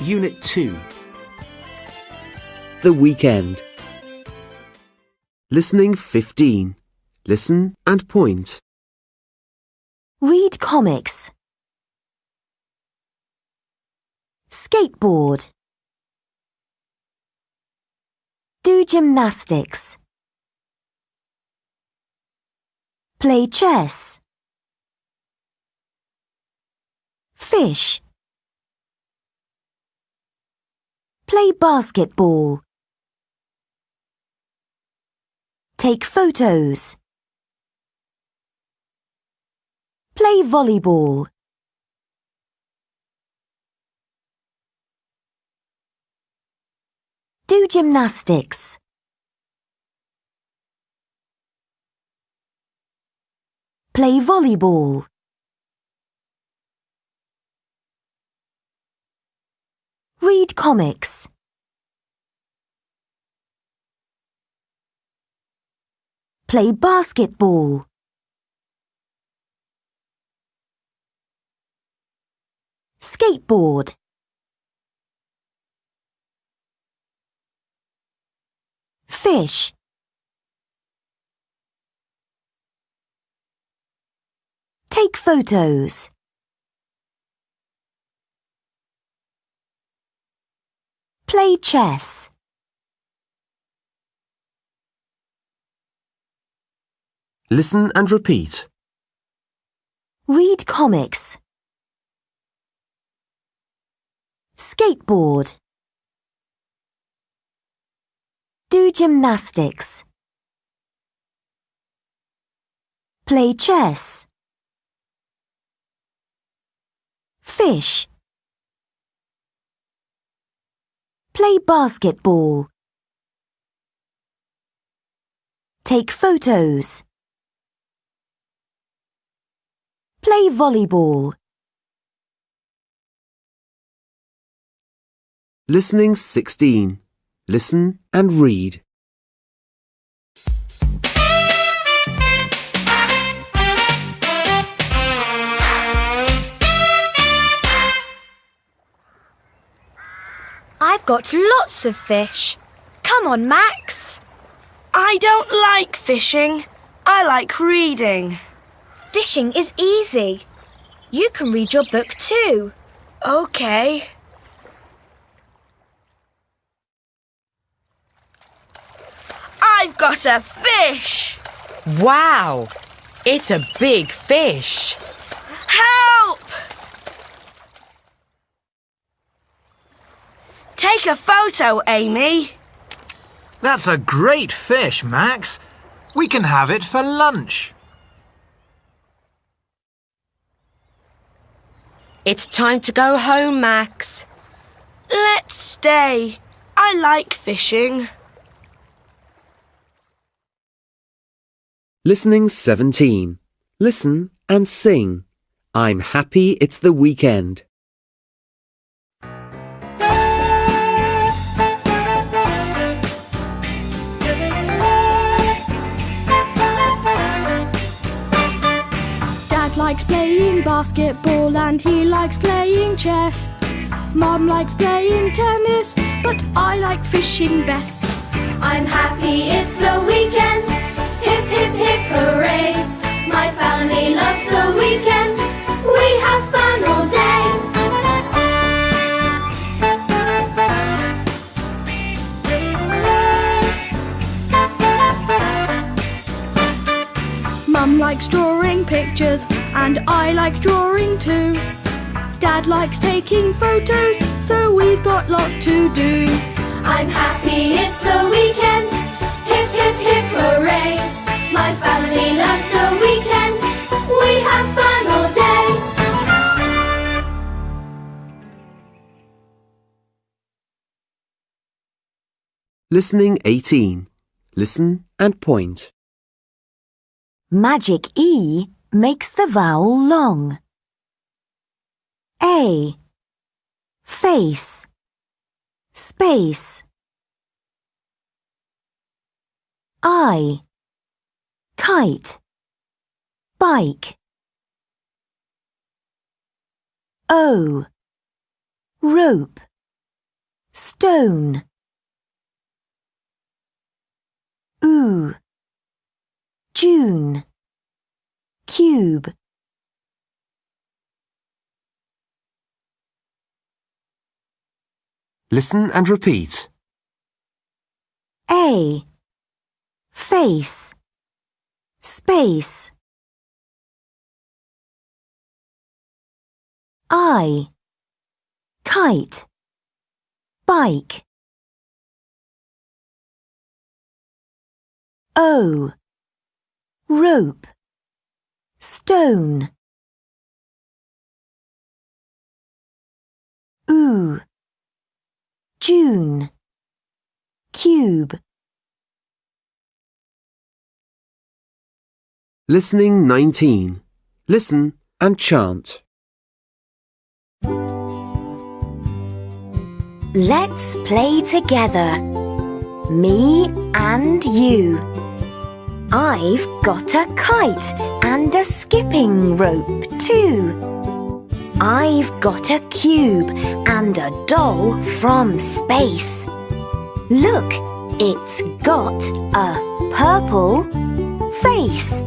Unit 2. The weekend. Listening 15. Listen and point. Read comics. Skateboard. Do gymnastics. Play chess. Fish. Play basketball. Take photos. Play volleyball. Do gymnastics. Play volleyball. Read comics. Play basketball. Skateboard. Fish. Take photos. Play chess. Listen and repeat. Read comics. Skateboard. Do gymnastics. Play chess. Fish. Play basketball. Take photos. Play volleyball. Listening 16. Listen and read. Got lots of fish. Come on, Max. I don't like fishing. I like reading. Fishing is easy. You can read your book too. Okay. I've got a fish! Wow! It's a big fish. Help! Take a photo, Amy. That's a great fish, Max. We can have it for lunch. It's time to go home, Max. Let's stay. I like fishing. Listening 17. Listen and sing. I'm happy it's the weekend. Likes playing basketball and he likes playing chess. Mom likes playing tennis, but I like fishing best. I'm happy it's the weekend. Hip, hip, hip, hooray. My family loves the weekend. We have fun all day. Likes drawing pictures and I like drawing too. Dad likes taking photos, so we've got lots to do. I'm happy it's the weekend. Hip, hip, hip, hooray. My family loves the weekend. We have fun all day. Listening 18. Listen and point. Magic E makes the vowel long. A. Face. Space. I. Kite. Bike. O. Rope. stone. Ooh, June, cube. Listen and repeat. A, face, space. I, kite, bike. O, rope, stone. Ooh, June, cube. Listening 19. Listen and chant. Let's play together. Me and you. I've got a kite and a skipping rope too. I've got a cube and a doll from space. Look, it's got a purple face.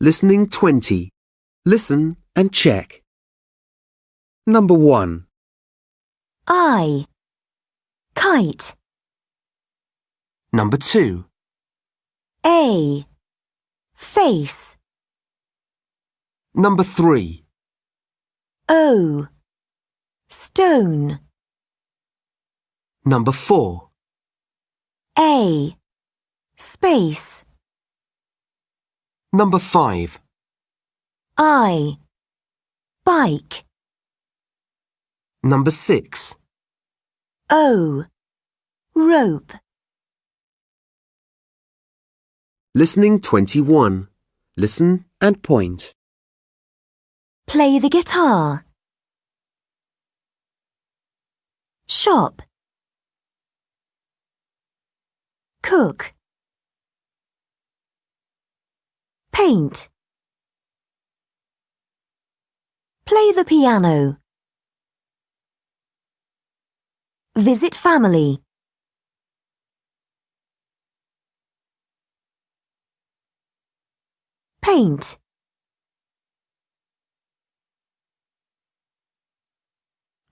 Listening 20. Listen and check. Number 1. I. Kite. Number 2. A. Face. Number 3. O. Stone. Number 4. A. Space. Number 5. I. Bike. Number 6. O. Rope. Listening 21. Listen and point. Play the guitar. Shop. Cook. Paint. Play the piano. Visit family. Paint.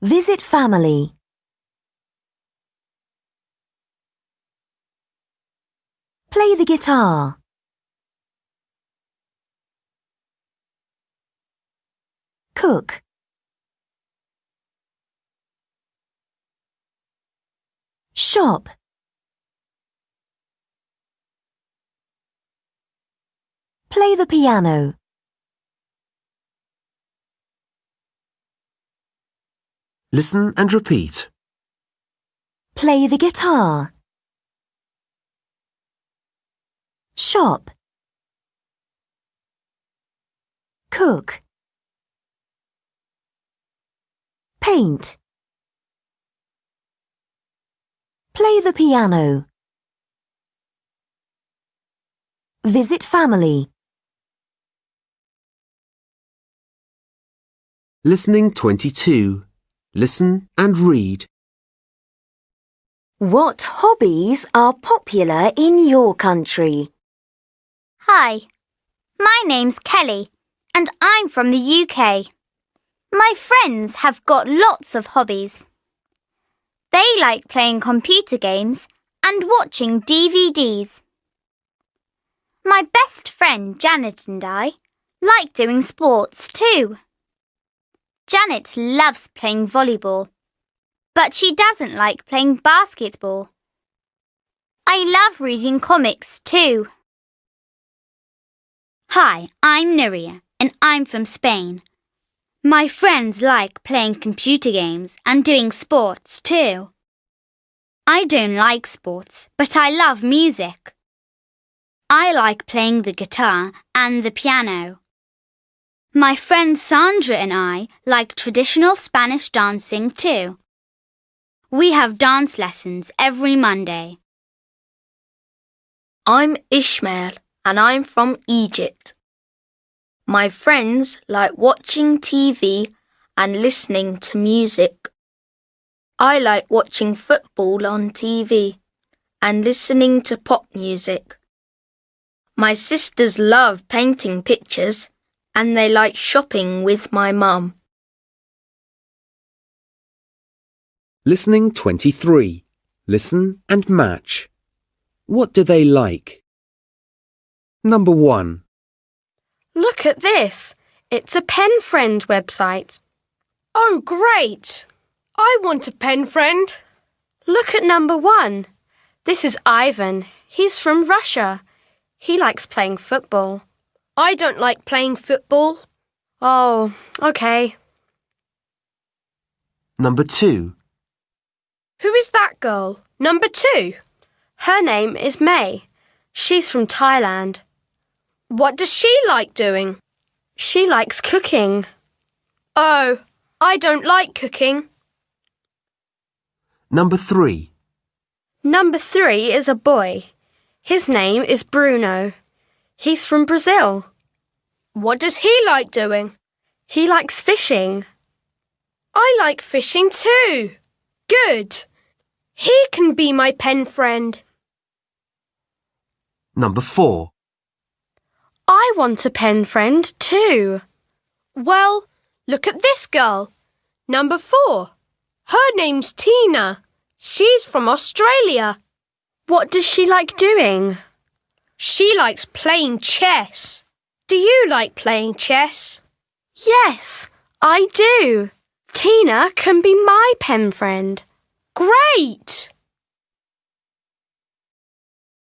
Visit family. Play the guitar. Cook. Shop. Play the piano. Listen and repeat. Play the guitar. Shop. Cook. Paint. Play the piano. Visit family. Listening 22. Listen and read. What hobbies are popular in your country? Hi, my name's Kelly and I'm from the UK. My friends have got lots of hobbies. They like playing computer games and watching DVDs. My best friend Janet and I like doing sports too. Janet loves playing volleyball, but she doesn't like playing basketball. I love reading comics too. Hi, I'm Nuria and I'm from Spain. My friends like playing computer games and doing sports too. I don't like sports, but I love music. I like playing the guitar and the piano. My friend Sandra and I like traditional Spanish dancing too. We have dance lessons every Monday. I'm Ishmael and I'm from Egypt. My friends like watching TV and listening to music. I like watching football on TV and listening to pop music. My sisters love painting pictures and they like shopping with my mum. Listening 23. Listen and match. What do they like? Number 1. Look at this. It's a pen friend website. Oh, great! I want a pen friend. Look at number one. This is Ivan. He's from Russia. He likes playing football. I don't like playing football. Oh, okay. Number 2. Who is that girl? Number two. Her name is May. She's from Thailand. What does she like doing? She likes cooking. Oh, I don't like cooking. Number 3. Number three is a boy. His name is Bruno. He's from Brazil. What does he like doing? He likes fishing. I like fishing too. Good. He can be my pen friend. Number 4. I want a pen friend too. Well, look at this girl. Number four. Her name's Tina. She's from Australia. What does she like doing? She likes playing chess. Do you like playing chess? Yes, I do. Tina can be my pen friend. Great!